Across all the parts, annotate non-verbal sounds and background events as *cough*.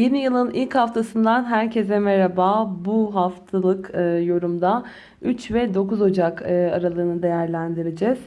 Yeni yılın ilk haftasından herkese merhaba. Bu haftalık e, yorumda 3 ve 9 Ocak e, aralığını değerlendireceğiz.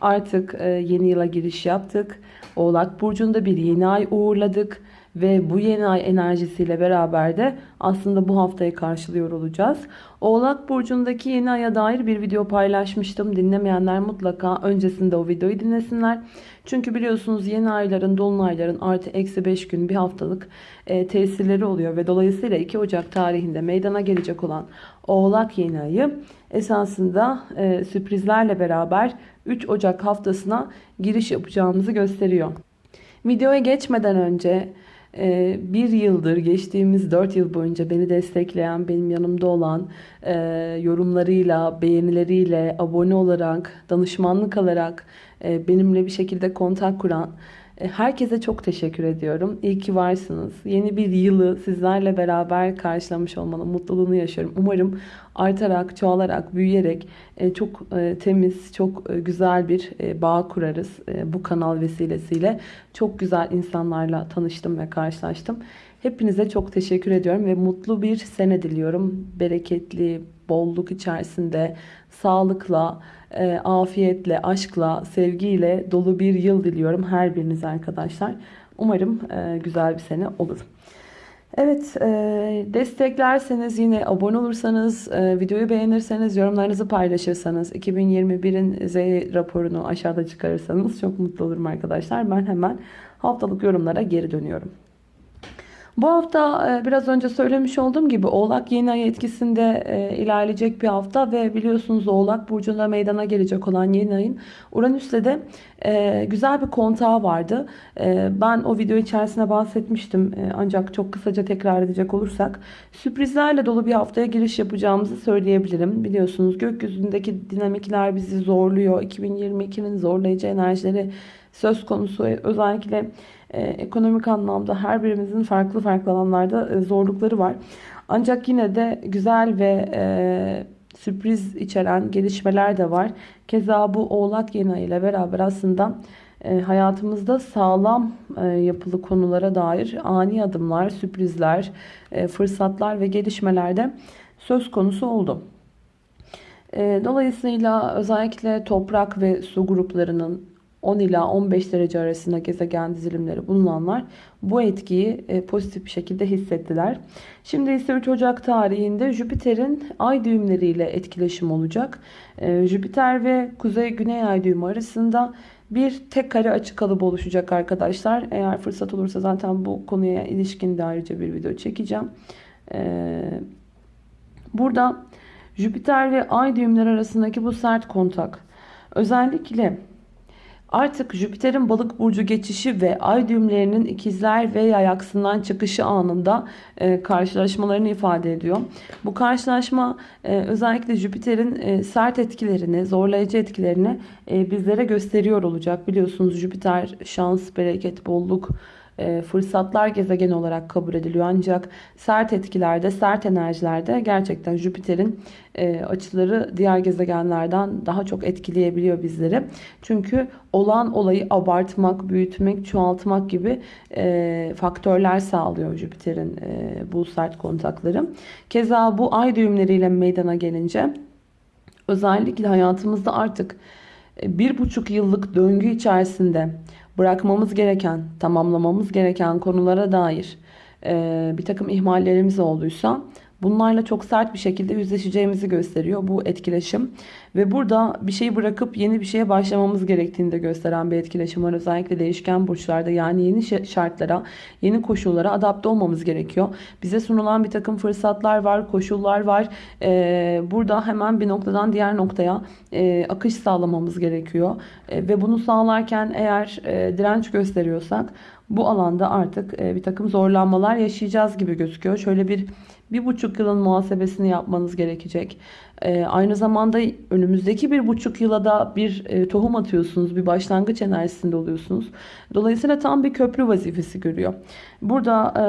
Artık e, yeni yıla giriş yaptık. Oğlak Burcu'nda bir yeni ay uğurladık. Ve bu yeni ay enerjisiyle beraber de aslında bu haftayı karşılıyor olacağız. Oğlak Burcu'ndaki yeni aya dair bir video paylaşmıştım. Dinlemeyenler mutlaka öncesinde o videoyu dinlesinler. Çünkü biliyorsunuz yeni ayların, dolunayların artı eksi 5 gün bir haftalık e, tesirleri oluyor. Ve dolayısıyla 2 Ocak tarihinde meydana gelecek olan Oğlak yeni ayı esasında e, sürprizlerle beraber 3 Ocak haftasına giriş yapacağımızı gösteriyor. Videoya geçmeden önce ee, bir yıldır geçtiğimiz dört yıl boyunca beni destekleyen, benim yanımda olan e, yorumlarıyla, beğenileriyle, abone olarak, danışmanlık alarak e, benimle bir şekilde kontak kuran herkese çok teşekkür ediyorum. İyi ki varsınız. Yeni bir yılı sizlerle beraber karşılamış olmanın mutluluğunu yaşıyorum. Umarım artarak, çoğalarak, büyüyerek e, çok e, temiz, çok güzel bir bağ kurarız bu kanal vesilesiyle. Çok güzel insanlarla tanıştım ve karşılaştım. Hepinize çok teşekkür ediyorum ve mutlu bir sene diliyorum. Bereketli, bolluk içerisinde, sağlıkla, e, afiyetle, aşkla, sevgiyle dolu bir yıl diliyorum her birinize arkadaşlar. Umarım e, güzel bir sene olur. Evet e, desteklerseniz yine abone olursanız e, videoyu beğenirseniz yorumlarınızı paylaşırsanız 2021'in Z raporunu aşağıda çıkarırsanız çok mutlu olurum arkadaşlar. Ben hemen haftalık yorumlara geri dönüyorum. Bu hafta e, biraz önce söylemiş olduğum gibi Oğlak yeni ay etkisinde e, ilerleyecek bir hafta ve biliyorsunuz Oğlak Burcu'nda meydana gelecek olan yeni ayın Uranüs'le de e, güzel bir kontağı vardı. Ben o video içerisinde bahsetmiştim ancak çok kısaca tekrar edecek olursak sürprizlerle dolu bir haftaya giriş yapacağımızı söyleyebilirim. Biliyorsunuz gökyüzündeki dinamikler bizi zorluyor. 2022'nin zorlayıcı enerjileri söz konusu özellikle ekonomik anlamda her birimizin farklı farklı alanlarda e, zorlukları var. Ancak yine de güzel ve e, sürpriz içeren gelişmeler de var. Keza bu Oğlak yeni ile beraber aslında e, hayatımızda sağlam e, yapılı konulara dair ani adımlar, sürprizler, e, fırsatlar ve gelişmeler de söz konusu oldu. E, dolayısıyla özellikle toprak ve su gruplarının 10 ila 15 derece arasında gezegen dizilimleri bulunanlar bu etkiyi e, pozitif bir şekilde hissettiler. Şimdi ise 3 Ocak tarihinde Jüpiter'in ay düğümleriyle etkileşim olacak. E, Jüpiter ve Kuzey-Güney ay düğümü arasında bir tek kare açı kalıbı oluşacak arkadaşlar. Eğer fırsat olursa zaten bu konuya ilişkin de ayrıca bir video çekeceğim. E, burada Jüpiter ve ay düğümleri arasındaki bu sert kontak özellikle Artık Jüpiter'in balık burcu geçişi ve ay düğümlerinin ikizler ve yay aksından çıkışı anında e, karşılaşmalarını ifade ediyor. Bu karşılaşma e, özellikle Jüpiter'in e, sert etkilerini, zorlayıcı etkilerini e, bizlere gösteriyor olacak. Biliyorsunuz Jüpiter şans, bereket, bolluk, fırsatlar gezegeni olarak kabul ediliyor. Ancak sert etkilerde, sert enerjilerde gerçekten Jüpiter'in e, açıları diğer gezegenlerden daha çok etkileyebiliyor bizleri. Çünkü olan olayı abartmak, büyütmek, çoğaltmak gibi e, faktörler sağlıyor Jüpiter'in bu sert kontakları. Keza bu ay düğümleriyle meydana gelince özellikle hayatımızda artık bir buçuk yıllık döngü içerisinde bırakmamız gereken, tamamlamamız gereken konulara dair e, bir takım ihmallerimiz olduysa bunlarla çok sert bir şekilde yüzleşeceğimizi gösteriyor bu etkileşim. Ve burada bir şeyi bırakıp yeni bir şeye başlamamız gerektiğini de gösteren bir etkileşim var. Özellikle değişken burçlarda yani yeni şartlara, yeni koşullara adapte olmamız gerekiyor. Bize sunulan bir takım fırsatlar var, koşullar var. Ee, burada hemen bir noktadan diğer noktaya e, akış sağlamamız gerekiyor. E, ve bunu sağlarken eğer e, direnç gösteriyorsak bu alanda artık e, bir takım zorlanmalar yaşayacağız gibi gözüküyor. Şöyle bir bir buçuk yılın muhasebesini yapmanız gerekecek. Ee, aynı zamanda önümüzdeki bir buçuk yıla da bir e, tohum atıyorsunuz. Bir başlangıç enerjisinde oluyorsunuz. Dolayısıyla tam bir köprü vazifesi görüyor. Burada e,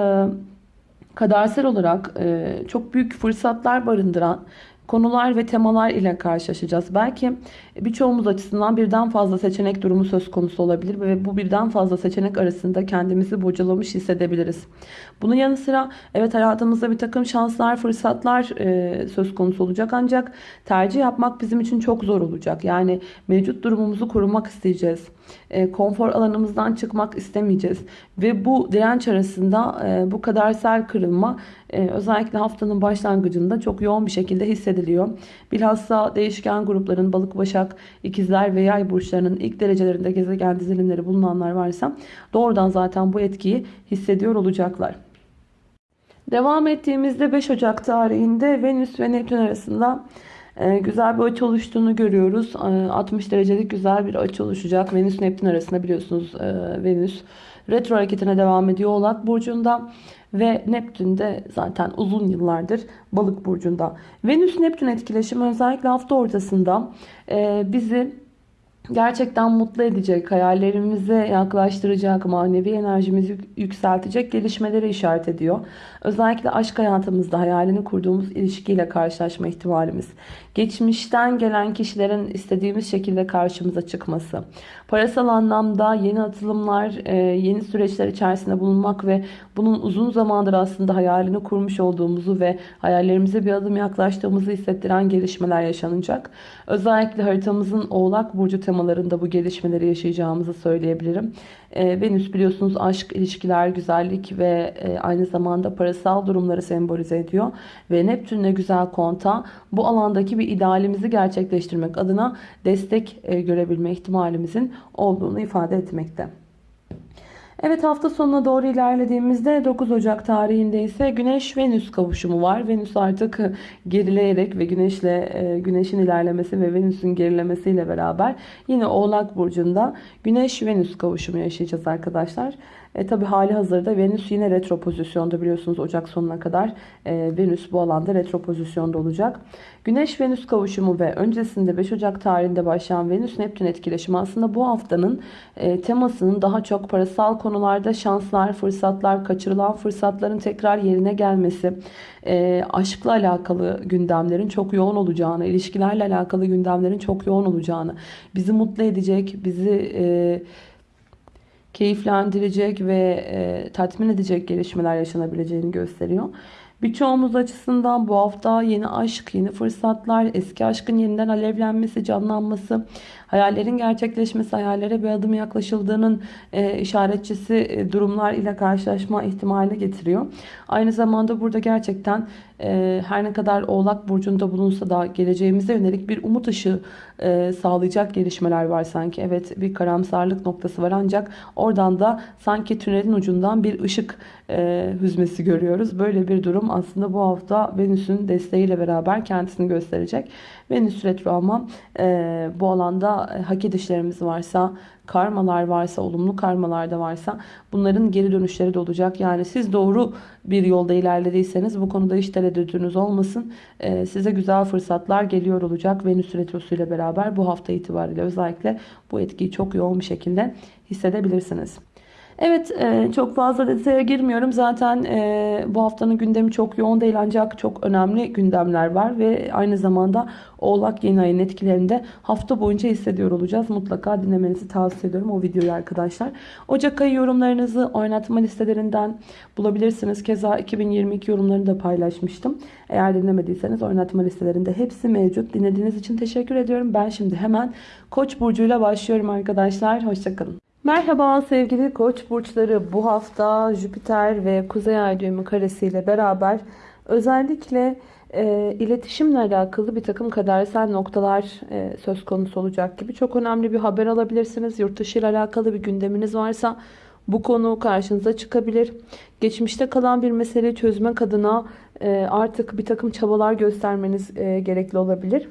kadersel olarak e, çok büyük fırsatlar barındıran konular ve temalar ile karşılaşacağız. Belki birçoğumuz açısından birden fazla seçenek durumu söz konusu olabilir ve bu birden fazla seçenek arasında kendimizi bocalamış hissedebiliriz. Bunun yanı sıra evet hayatımızda bir takım şanslar, fırsatlar e, söz konusu olacak ancak tercih yapmak bizim için çok zor olacak. Yani mevcut durumumuzu korumak isteyeceğiz. E, konfor alanımızdan çıkmak istemeyeceğiz. Ve bu direnç arasında e, bu kadersel kırılma e, özellikle haftanın başlangıcında çok yoğun bir şekilde hissediliyor. Bilhassa değişken grupların balık, başak, ikizler ve yay burçlarının ilk derecelerinde gezegen dizilimleri bulunanlar varsa doğrudan zaten bu etkiyi hissediyor olacaklar. Devam ettiğimizde 5 Ocak tarihinde Venüs ve Neptün arasında güzel bir açı oluştuğunu görüyoruz. 60 derecelik güzel bir açı oluşacak. Venüs Neptün arasında biliyorsunuz e, Venüs retro hareketine devam ediyor Oğlak Burcu'nda. Ve Neptün de zaten uzun yıllardır balık burcunda. Venüs-Neptün etkileşimi özellikle hafta ortasında e, bizi gerçekten mutlu edecek, hayallerimize yaklaştıracak, manevi enerjimizi yükseltecek gelişmeleri işaret ediyor. Özellikle aşk hayatımızda hayalini kurduğumuz ilişkiyle karşılaşma ihtimalimiz. Geçmişten gelen kişilerin istediğimiz şekilde karşımıza çıkması. Parasal anlamda yeni atılımlar, e, yeni süreçler içerisinde bulunmak ve bunun uzun zamandır aslında hayalini kurmuş olduğumuzu ve hayallerimize bir adım yaklaştığımızı hissettiren gelişmeler yaşanacak. Özellikle haritamızın Oğlak Burcu temalarında bu gelişmeleri yaşayacağımızı söyleyebilirim. E, Venüs biliyorsunuz aşk, ilişkiler, güzellik ve e, aynı zamanda parasal durumları sembolize ediyor. Ve Neptün'le güzel konta bu alandaki bir idealimizi gerçekleştirmek adına destek e, görebilme ihtimalimizin olduğunu ifade etmekte. Evet hafta sonuna doğru ilerlediğimizde 9 Ocak tarihinde ise Güneş Venüs kavuşumu var. Venüs artık gerileyerek ve Güneşle e, Güneş'in ilerlemesi ve Venüs'ün gerilemesiyle beraber yine Oğlak burcunda Güneş Venüs kavuşumu yaşayacağız arkadaşlar. E, tabi hali hazırda Venüs yine retro pozisyonda biliyorsunuz Ocak sonuna kadar e, Venüs bu alanda retro pozisyonda olacak. Güneş-Venüs kavuşumu ve öncesinde 5 Ocak tarihinde başlayan Venüs-Neptün etkileşimi aslında bu haftanın e, temasının daha çok parasal konularda şanslar, fırsatlar, kaçırılan fırsatların tekrar yerine gelmesi, e, aşkla alakalı gündemlerin çok yoğun olacağını, ilişkilerle alakalı gündemlerin çok yoğun olacağını, bizi mutlu edecek, bizi... E, keyiflendirecek ve e, tatmin edecek gelişmeler yaşanabileceğini gösteriyor. Birçoğumuz açısından bu hafta yeni aşk, yeni fırsatlar, eski aşkın yeniden alevlenmesi, canlanması, hayallerin gerçekleşmesi, hayallere bir adım yaklaşıldığının e, işaretçisi e, durumlar ile karşılaşma ihtimali getiriyor. Aynı zamanda burada gerçekten e, her ne kadar Oğlak Burcu'nda bulunsa da geleceğimize yönelik bir umut ışığı e, sağlayacak gelişmeler var sanki. Evet bir karamsarlık noktası var ancak oradan da sanki tünelin ucundan bir ışık e, hüzmesi görüyoruz. Böyle bir durum aslında bu hafta Venüs'ün desteğiyle beraber kendisini gösterecek. Venüs retro ama e, bu alanda hak edişlerimiz varsa, karmalar varsa, olumlu karmalar da varsa bunların geri dönüşleri de olacak. Yani siz doğru bir yolda ilerlediyseniz bu konuda hiç tereddütünüz olmasın. E, size güzel fırsatlar geliyor olacak Venüs retrosu ile beraber bu hafta itibariyle özellikle bu etkiyi çok yoğun bir şekilde hissedebilirsiniz. Evet e, çok fazla detaya girmiyorum. Zaten e, bu haftanın gündemi çok yoğun değil ancak çok önemli gündemler var. Ve aynı zamanda Oğlak yeni ayın etkilerinde hafta boyunca hissediyor olacağız. Mutlaka dinlemenizi tavsiye ediyorum o videoyu arkadaşlar. Ocak ayı yorumlarınızı oynatma listelerinden bulabilirsiniz. Keza 2022 yorumlarını da paylaşmıştım. Eğer dinlemediyseniz oynatma listelerinde hepsi mevcut. Dinlediğiniz için teşekkür ediyorum. Ben şimdi hemen Koç burcuyla başlıyorum arkadaşlar. Hoşçakalın. Merhaba sevgili koç burçları bu hafta Jüpiter ve Kuzey Ay düğümü karesiyle beraber özellikle e, iletişimle alakalı bir takım kadersel noktalar e, söz konusu olacak gibi. Çok önemli bir haber alabilirsiniz. Yurt dışı ile alakalı bir gündeminiz varsa bu konu karşınıza çıkabilir. Geçmişte kalan bir meseleyi çözmek adına e, artık bir takım çabalar göstermeniz e, gerekli olabilir.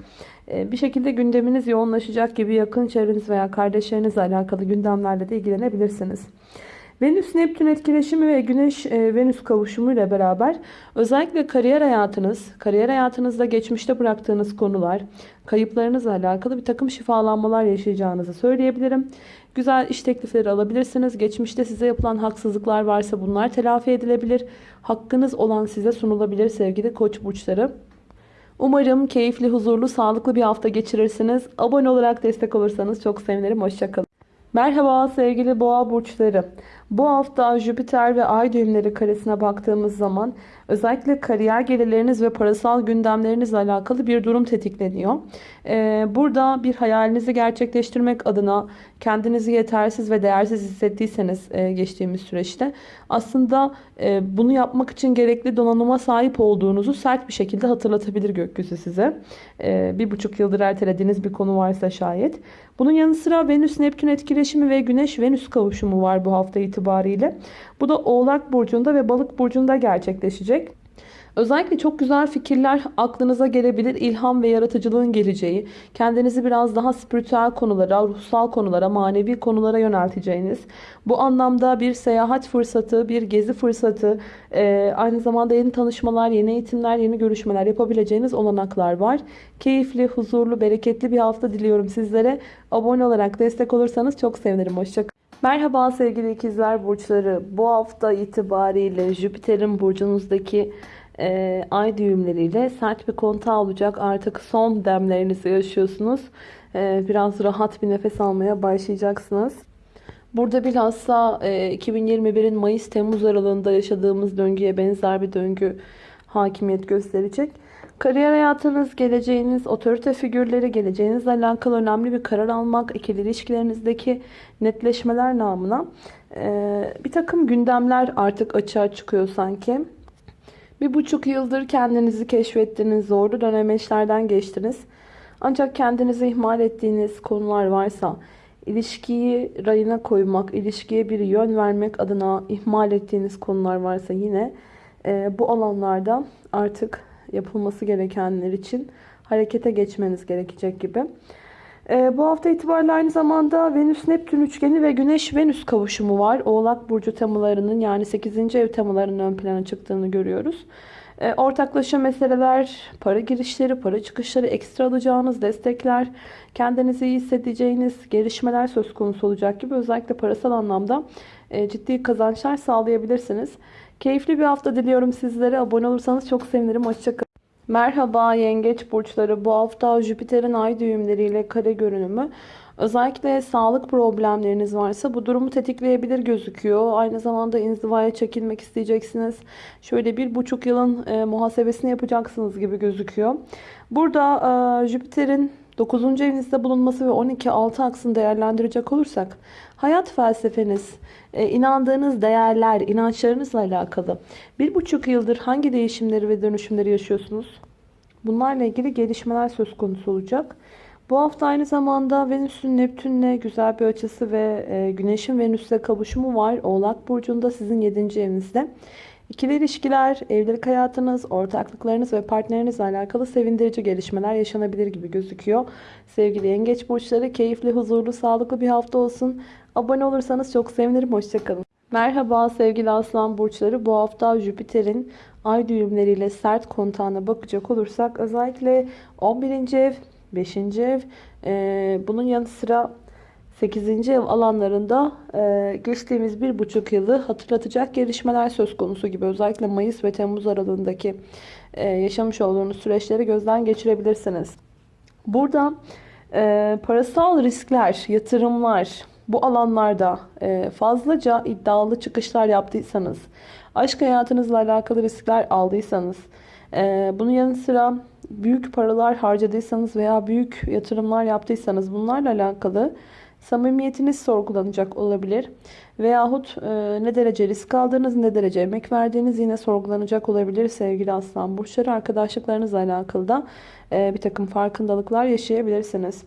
E, bir şekilde gündeminiz yoğunlaşacak gibi yakın çevreniz veya kardeşlerinizle alakalı gündemlerle de ilgilenebilirsiniz. Venüs-Neptün etkileşimi ve Güneş-Venüs kavuşumu ile beraber özellikle kariyer hayatınız, kariyer hayatınızda geçmişte bıraktığınız konular, kayıplarınızla alakalı bir takım şifalanmalar yaşayacağınızı söyleyebilirim. Güzel iş teklifleri alabilirsiniz. Geçmişte size yapılan haksızlıklar varsa bunlar telafi edilebilir. Hakkınız olan size sunulabilir sevgili koç burçları. Umarım keyifli, huzurlu, sağlıklı bir hafta geçirirsiniz. Abone olarak destek olursanız çok sevinirim. Hoşçakalın. Merhaba sevgili boğa burçları. Bu hafta Jüpiter ve Ay düğümleri karesine baktığımız zaman özellikle kariyer gelirleriniz ve parasal gündemlerinizle alakalı bir durum tetikleniyor. Ee, burada bir hayalinizi gerçekleştirmek adına kendinizi yetersiz ve değersiz hissettiyseniz e, geçtiğimiz süreçte aslında e, bunu yapmak için gerekli donanıma sahip olduğunuzu sert bir şekilde hatırlatabilir gökyüzü size. E, bir buçuk yıldır ertelediğiniz bir konu varsa şayet. Bunun yanı sıra Venüs-Neptün etkileşimi ve Güneş-Venüs kavuşumu var bu hafta itibariyle. Bu da Oğlak Burcu'nda ve Balık Burcu'nda gerçekleşecek. Özellikle çok güzel fikirler aklınıza gelebilir. İlham ve yaratıcılığın geleceği, kendinizi biraz daha spiritüel konulara, ruhsal konulara, manevi konulara yönelteceğiniz, bu anlamda bir seyahat fırsatı, bir gezi fırsatı, e, aynı zamanda yeni tanışmalar, yeni eğitimler, yeni görüşmeler yapabileceğiniz olanaklar var. Keyifli, huzurlu, bereketli bir hafta diliyorum sizlere. Abone olarak destek olursanız çok sevinirim. Hoşçakalın. Merhaba sevgili ikizler burçları. Bu hafta itibariyle Jüpiter'in burcunuzdaki e, ay düğümleriyle sert bir kontağı olacak. Artık son demlerinizi yaşıyorsunuz. E, biraz rahat bir nefes almaya başlayacaksınız. Burada bilhassa e, 2021'in Mayıs-Temmuz aralığında yaşadığımız döngüye benzer bir döngü hakimiyet gösterecek. Kariyer hayatınız, geleceğiniz, otorite figürleri, geleceğinizle alakalı önemli bir karar almak, ikili ilişkilerinizdeki netleşmeler namına e, bir takım gündemler artık açığa çıkıyor sanki. Bir buçuk yıldır kendinizi keşfettiniz, zorlu dönemeçlerden geçtiniz. Ancak kendinizi ihmal ettiğiniz konular varsa, ilişkiyi rayına koymak, ilişkiye bir yön vermek adına ihmal ettiğiniz konular varsa yine e, bu alanlarda artık yapılması gerekenler için harekete geçmeniz gerekecek gibi. Ee, bu hafta itibariyle aynı zamanda Venüs-Neptün üçgeni ve Güneş-Venüs kavuşumu var. Oğlak Burcu temalarının yani 8. ev temalarının ön plana çıktığını görüyoruz. Ee, ortaklaşa meseleler, para girişleri, para çıkışları, ekstra alacağınız destekler, kendinizi iyi hissedeceğiniz gelişmeler söz konusu olacak gibi özellikle parasal anlamda e, ciddi kazançlar sağlayabilirsiniz. Keyifli bir hafta diliyorum sizlere. Abone olursanız çok sevinirim. Hoşçakalın. Merhaba yengeç burçları. Bu hafta Jüpiter'in ay düğümleriyle kare görünümü. Özellikle sağlık problemleriniz varsa bu durumu tetikleyebilir gözüküyor. Aynı zamanda inzivaya çekilmek isteyeceksiniz. Şöyle bir buçuk yılın e, muhasebesini yapacaksınız gibi gözüküyor. Burada e, Jüpiter'in 9. evinizde bulunması ve 12-6 aksını değerlendirecek olursak hayat felsefeniz, e, inandığınız değerler, inançlarınızla alakalı bir buçuk yıldır hangi değişimleri ve dönüşümleri yaşıyorsunuz? Bunlarla ilgili gelişmeler söz konusu olacak. Bu hafta aynı zamanda Venüs'ün Neptün'le güzel bir açısı ve e, Güneş'in Venüs'le kavuşumu var. Oğlak Burcu'nda sizin 7. evinizde. İkili ilişkiler, evlilik hayatınız, ortaklıklarınız ve partnerinizle alakalı sevindirici gelişmeler yaşanabilir gibi gözüküyor. Sevgili yengeç burçları keyifli, huzurlu, sağlıklı bir hafta olsun. Abone olursanız çok sevinirim. Hoşçakalın. Merhaba sevgili aslan burçları. Bu hafta Jüpiter'in ay düğümleriyle sert kontağına bakacak olursak özellikle 11. ev, 5. ev, e, bunun yanı sıra 8. ev alanlarında e, geçtiğimiz bir buçuk yılı hatırlatacak gelişmeler söz konusu gibi. Özellikle Mayıs ve Temmuz aralığındaki e, yaşamış olduğunuz süreçleri gözden geçirebilirsiniz. Burada e, parasal riskler, yatırımlar bu alanlarda e, fazlaca iddialı çıkışlar yaptıysanız, aşk hayatınızla alakalı riskler aldıysanız, e, bunun yanı sıra büyük paralar harcadıysanız veya büyük yatırımlar yaptıysanız bunlarla alakalı samimiyetiniz sorgulanacak olabilir. Veyahut e, ne derece risk aldığınız, ne derece emek verdiğiniz yine sorgulanacak olabilir sevgili aslan burçları. Arkadaşlıklarınızla alakalı da e, bir takım farkındalıklar yaşayabilirsiniz.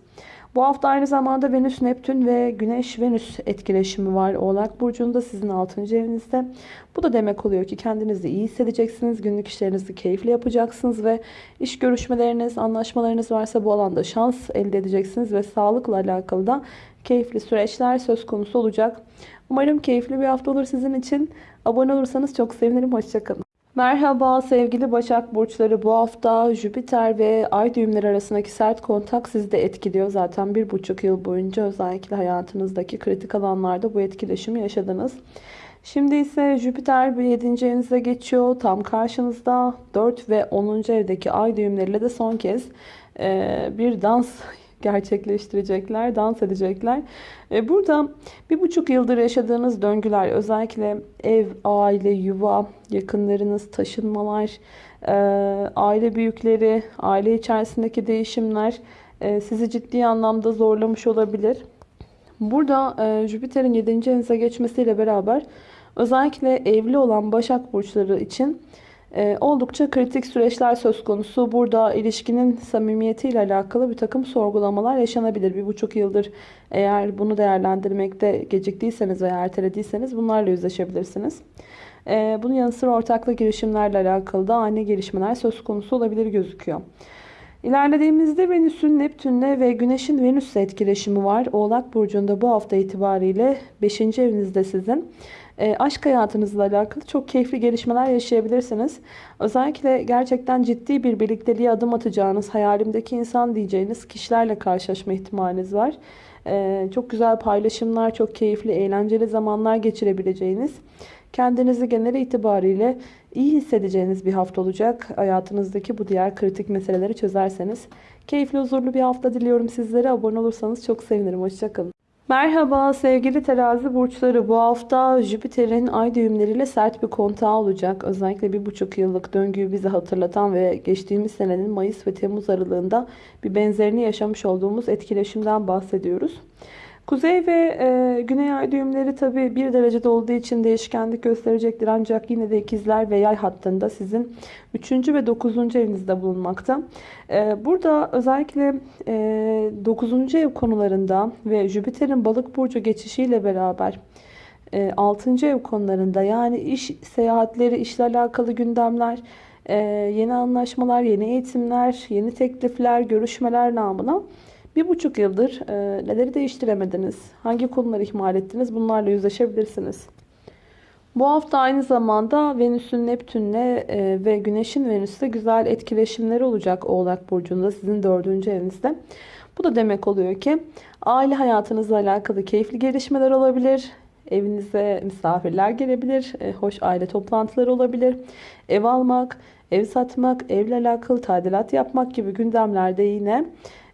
Bu hafta aynı zamanda Venüs, Neptün ve Güneş, Venüs etkileşimi var. Oğlak Burcu'nda sizin 6. evinizde. Bu da demek oluyor ki kendinizi iyi hissedeceksiniz. Günlük işlerinizi keyifli yapacaksınız ve iş görüşmeleriniz, anlaşmalarınız varsa bu alanda şans elde edeceksiniz ve sağlıkla alakalı da keyifli süreçler söz konusu olacak. Umarım keyifli bir hafta olur sizin için. Abone olursanız çok sevinirim. Hoşçakalın. Merhaba sevgili Başak Burçları. Bu hafta Jüpiter ve Ay düğümleri arasındaki sert kontak sizi de etkiliyor. Zaten bir buçuk yıl boyunca özellikle hayatınızdaki kritik alanlarda bu etkileşimi yaşadınız. Şimdi ise Jüpiter bir 7. evinize geçiyor. Tam karşınızda 4 ve 10. evdeki ay düğümleriyle de son kez bir dans *laughs* gerçekleştirecekler, dans edecekler. E, burada bir buçuk yıldır yaşadığınız döngüler, özellikle ev, aile, yuva, yakınlarınız, taşınmalar, e, aile büyükleri, aile içerisindeki değişimler e, sizi ciddi anlamda zorlamış olabilir. Burada Jüpiter'in 7. evinize geçmesiyle beraber özellikle evli olan Başak Burçları için e, oldukça kritik süreçler söz konusu. Burada ilişkinin samimiyetiyle alakalı bir takım sorgulamalar yaşanabilir. Bir buçuk yıldır eğer bunu değerlendirmekte geciktiyseniz veya ertelediyseniz bunlarla yüzleşebilirsiniz. E, bunun yanı sıra ortaklı girişimlerle alakalı da ani gelişmeler söz konusu olabilir gözüküyor. İlerlediğimizde Venüs'ün Neptün'le ve Güneş'in Venüs'le etkileşimi var. Oğlak Burcu'nda bu hafta itibariyle 5. evinizde sizin. E, aşk hayatınızla alakalı çok keyifli gelişmeler yaşayabilirsiniz. Özellikle gerçekten ciddi bir birlikteliğe adım atacağınız, hayalimdeki insan diyeceğiniz kişilerle karşılaşma ihtimaliniz var. E, çok güzel paylaşımlar, çok keyifli, eğlenceli zamanlar geçirebileceğiniz, kendinizi genel itibariyle iyi hissedeceğiniz bir hafta olacak. Hayatınızdaki bu diğer kritik meseleleri çözerseniz. Keyifli, huzurlu bir hafta diliyorum sizlere. Abone olursanız çok sevinirim. Hoşçakalın. Merhaba sevgili terazi burçları. Bu hafta Jüpiter'in ay düğümleriyle sert bir kontağı olacak. Özellikle bir buçuk yıllık döngüyü bize hatırlatan ve geçtiğimiz senenin Mayıs ve Temmuz aralığında bir benzerini yaşamış olduğumuz etkileşimden bahsediyoruz. Kuzey ve e, güney ay düğümleri tabi bir derecede olduğu için değişkenlik gösterecektir. Ancak yine de ikizler ve yay hattında sizin 3. ve 9. evinizde bulunmakta. E, burada özellikle e, 9. ev konularında ve Jüpiter'in balık burcu geçişiyle beraber 6. E, ev konularında yani iş seyahatleri, işle alakalı gündemler, e, yeni anlaşmalar, yeni eğitimler, yeni teklifler, görüşmeler namına bir buçuk yıldır e, neleri değiştiremediniz? Hangi konuları ihmal ettiniz? Bunlarla yüzleşebilirsiniz. Bu hafta aynı zamanda Venüs'ün Neptün'le e, ve Güneş'in Venüs'te güzel etkileşimleri olacak Oğlak Burcu'nda sizin dördüncü evinizde. Bu da demek oluyor ki aile hayatınızla alakalı keyifli gelişmeler olabilir. Evinize misafirler gelebilir. E, hoş aile toplantıları olabilir. Ev almak, ev satmak, evle alakalı tadilat yapmak gibi gündemlerde yine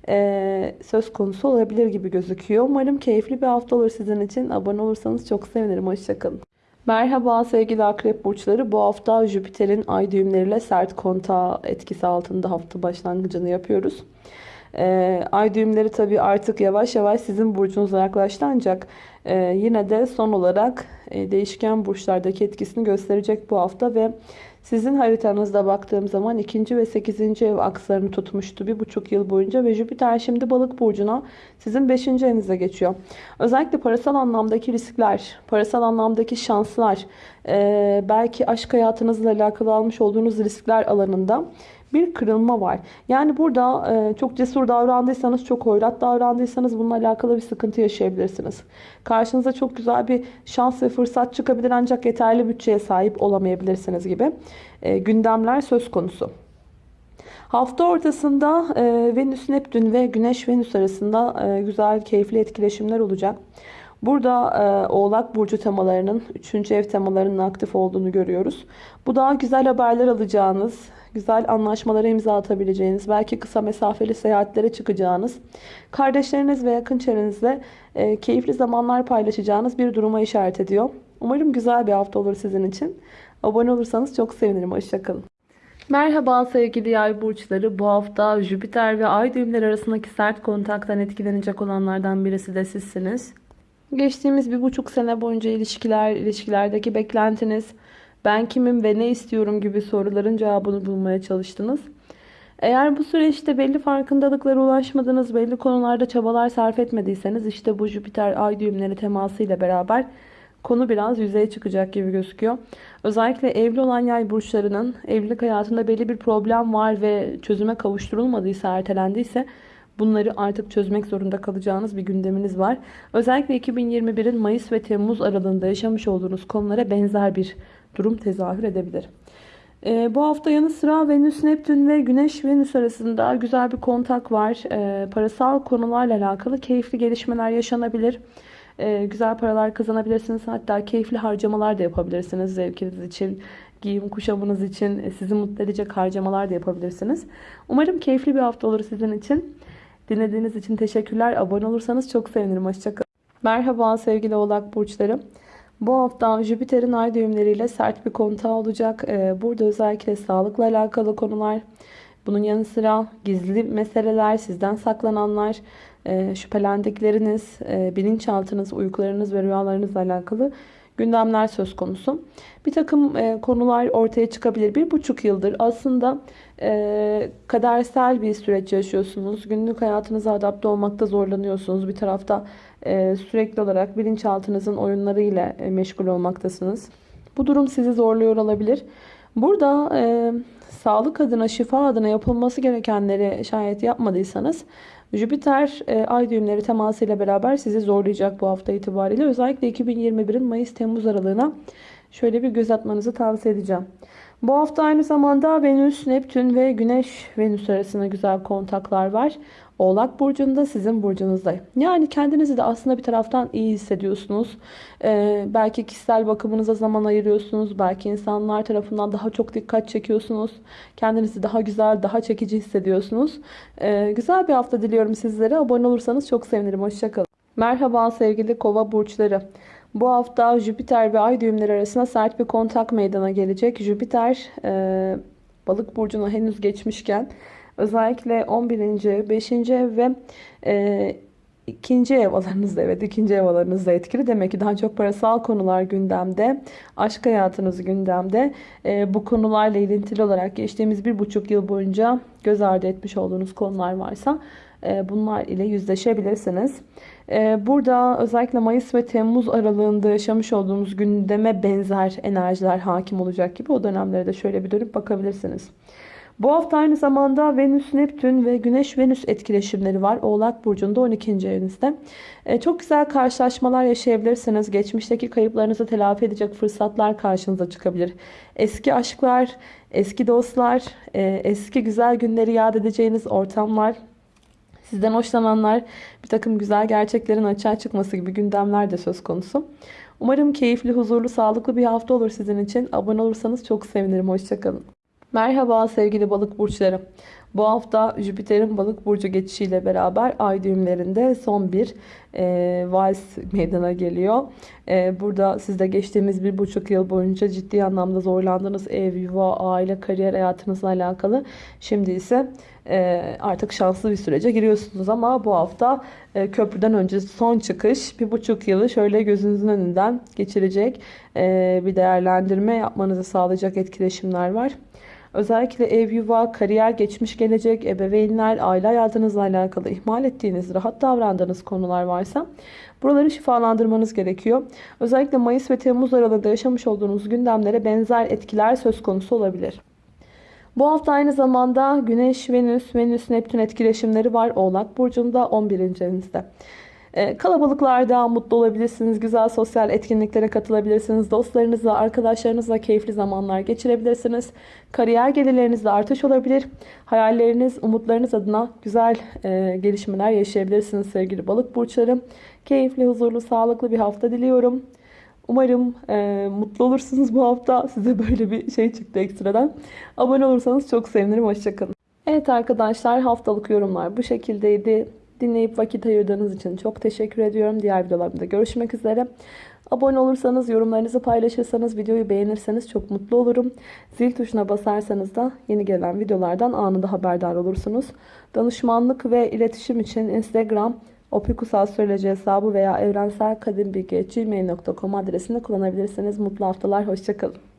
e, söz konusu olabilir gibi gözüküyor. Umarım keyifli bir hafta olur sizin için. Abone olursanız çok sevinirim. Hoşçakalın. Merhaba sevgili akrep burçları. Bu hafta Jüpiter'in ay düğümleriyle sert kontağı etkisi altında hafta başlangıcını yapıyoruz. Ee, ay düğümleri tabi artık yavaş yavaş sizin burcunuza yaklaştı ancak e, yine de son olarak e, değişken burçlardaki etkisini gösterecek bu hafta ve sizin haritanızda baktığım zaman 2. ve 8. ev akslarını tutmuştu bir buçuk yıl boyunca ve Jüpiter şimdi balık burcuna sizin 5. evinize geçiyor. Özellikle parasal anlamdaki riskler, parasal anlamdaki şanslar, belki aşk hayatınızla alakalı almış olduğunuz riskler alanında bir kırılma var. Yani burada e, çok cesur davrandıysanız, çok hoyrat davrandıysanız bununla alakalı bir sıkıntı yaşayabilirsiniz. Karşınıza çok güzel bir şans ve fırsat çıkabilir ancak yeterli bütçeye sahip olamayabilirsiniz gibi e, gündemler söz konusu. Hafta ortasında e, Venüs Neptün ve Güneş Venüs arasında e, güzel keyifli etkileşimler olacak. Burada e, Oğlak Burcu temalarının 3. ev temalarının aktif olduğunu görüyoruz. Bu daha güzel haberler alacağınız, güzel anlaşmalara imza atabileceğiniz, belki kısa mesafeli seyahatlere çıkacağınız, kardeşleriniz ve yakın çevrenizle e, keyifli zamanlar paylaşacağınız bir duruma işaret ediyor. Umarım güzel bir hafta olur sizin için. Abone olursanız çok sevinirim. Hoşçakalın. Merhaba sevgili yay burçları. Bu hafta Jüpiter ve Ay düğümleri arasındaki sert kontaktan etkilenecek olanlardan birisi de sizsiniz. Geçtiğimiz bir buçuk sene boyunca ilişkiler, ilişkilerdeki beklentiniz, ben kimim ve ne istiyorum gibi soruların cevabını bulmaya çalıştınız. Eğer bu süreçte belli farkındalıklara ulaşmadınız, belli konularda çabalar sarf etmediyseniz işte bu Jüpiter ay düğümleri temasıyla beraber konu biraz yüzeye çıkacak gibi gözüküyor. Özellikle evli olan yay burçlarının evlilik hayatında belli bir problem var ve çözüme kavuşturulmadıysa, ertelendiyse bunları artık çözmek zorunda kalacağınız bir gündeminiz var. Özellikle 2021'in Mayıs ve Temmuz aralığında yaşamış olduğunuz konulara benzer bir durum tezahür edebilir. E, bu hafta yanı sıra Venüs, Neptün ve Güneş Venüs arasında güzel bir kontak var. E, parasal konularla alakalı keyifli gelişmeler yaşanabilir. e, güzel paralar kazanabilirsiniz. Hatta keyifli harcamalar da yapabilirsiniz zevkiniz için. Giyim kuşamınız için e, sizi mutlu edecek harcamalar da yapabilirsiniz. Umarım keyifli bir hafta olur sizin için. Dinlediğiniz için teşekkürler. Abone olursanız çok sevinirim. Hoşçakalın. Merhaba sevgili oğlak burçları. Bu hafta Jüpiter'in ay düğümleriyle sert bir kontağı olacak. Ee, Burada özellikle sağlıkla alakalı konular, bunun yanı sıra gizli meseleler, sizden saklananlar, e, şüphelendikleriniz, e, bilinçaltınız, uykularınız ve rüyalarınızla alakalı gündemler söz konusu. Bir takım e, konular ortaya çıkabilir. Bir buçuk yıldır aslında e, kadersel bir süreç yaşıyorsunuz. Günlük hayatınıza adapte olmakta zorlanıyorsunuz. Bir tarafta sürekli olarak bilinçaltınızın oyunlarıyla e, meşgul olmaktasınız. Bu durum sizi zorluyor olabilir. Burada e, sağlık adına, şifa adına yapılması gerekenleri şayet yapmadıysanız Jüpiter e, ay düğümleri temasıyla beraber sizi zorlayacak bu hafta itibariyle. Özellikle 2021'in Mayıs-Temmuz aralığına şöyle bir göz atmanızı tavsiye edeceğim. Bu hafta aynı zamanda Venüs, Neptün ve Güneş Venüs arasında güzel kontaklar var. Oğlak burcunda sizin burcunuzda. Yani kendinizi de aslında bir taraftan iyi hissediyorsunuz. Ee, belki kişisel bakımınıza zaman ayırıyorsunuz. Belki insanlar tarafından daha çok dikkat çekiyorsunuz. Kendinizi daha güzel, daha çekici hissediyorsunuz. Ee, güzel bir hafta diliyorum sizlere. Abone olursanız çok sevinirim. Hoşçakalın. Merhaba sevgili kova burçları. Bu hafta Jüpiter ve Ay düğümleri arasında sert bir kontak meydana gelecek. Jüpiter e, balık burcuna henüz geçmişken özellikle 11. 5. ev ve e, ikinci ev alanınızda evet ikinci ev alanınızda etkili. Demek ki daha çok parasal konular gündemde. Aşk hayatınız gündemde. E, bu konularla ilintili olarak geçtiğimiz bir buçuk yıl boyunca göz ardı etmiş olduğunuz konular varsa e, bunlar ile yüzleşebilirsiniz. E, burada özellikle Mayıs ve Temmuz aralığında yaşamış olduğumuz gündeme benzer enerjiler hakim olacak gibi o dönemlere de şöyle bir dönüp bakabilirsiniz. Bu hafta aynı zamanda Venüs, Neptün ve Güneş-Venüs etkileşimleri var. Oğlak Burcu'nda 12. evinizde. E, çok güzel karşılaşmalar yaşayabilirsiniz. Geçmişteki kayıplarınızı telafi edecek fırsatlar karşınıza çıkabilir. Eski aşklar, eski dostlar, e, eski güzel günleri yad edeceğiniz ortamlar, Sizden hoşlananlar bir takım güzel gerçeklerin açığa çıkması gibi gündemler de söz konusu. Umarım keyifli, huzurlu, sağlıklı bir hafta olur sizin için. Abone olursanız çok sevinirim. Hoşçakalın. Merhaba sevgili balık burçları. Bu hafta Jüpiter'in balık burcu geçişiyle beraber ay düğümlerinde son bir e, vals meydana geliyor. E, burada sizde geçtiğimiz bir buçuk yıl boyunca ciddi anlamda zorlandığınız ev, yuva, aile, kariyer hayatınızla alakalı. Şimdi ise e, artık şanslı bir sürece giriyorsunuz ama bu hafta e, köprüden önce son çıkış bir buçuk yılı şöyle gözünüzün önünden geçirecek e, bir değerlendirme yapmanızı sağlayacak etkileşimler var. Özellikle ev, yuva, kariyer, geçmiş gelecek, ebeveynler, aile hayatınızla alakalı ihmal ettiğiniz, rahat davrandığınız konular varsa buraları şifalandırmanız gerekiyor. Özellikle Mayıs ve Temmuz aralığında yaşamış olduğunuz gündemlere benzer etkiler söz konusu olabilir. Bu hafta aynı zamanda Güneş, Venüs, Venüs, Neptün etkileşimleri var Oğlak Burcu'nda 11. evinizde. Ee, kalabalıklarda mutlu olabilirsiniz. Güzel sosyal etkinliklere katılabilirsiniz. Dostlarınızla, arkadaşlarınızla keyifli zamanlar geçirebilirsiniz. Kariyer gelirlerinizde artış olabilir. Hayalleriniz, umutlarınız adına güzel e, gelişmeler yaşayabilirsiniz sevgili balık burçlarım. Keyifli, huzurlu, sağlıklı bir hafta diliyorum. Umarım e, mutlu olursunuz bu hafta. Size böyle bir şey çıktı ekstradan. Abone olursanız çok sevinirim. Hoşçakalın. Evet arkadaşlar haftalık yorumlar bu şekildeydi. Dinleyip vakit ayırdığınız için çok teşekkür ediyorum. Diğer videolarımda görüşmek üzere. Abone olursanız, yorumlarınızı paylaşırsanız, videoyu beğenirseniz çok mutlu olurum. Zil tuşuna basarsanız da yeni gelen videolardan anında haberdar olursunuz. Danışmanlık ve iletişim için Instagram opikusastroloji hesabı veya evrenselkadimbilgi.gmail.com adresini kullanabilirsiniz. Mutlu haftalar, hoşçakalın.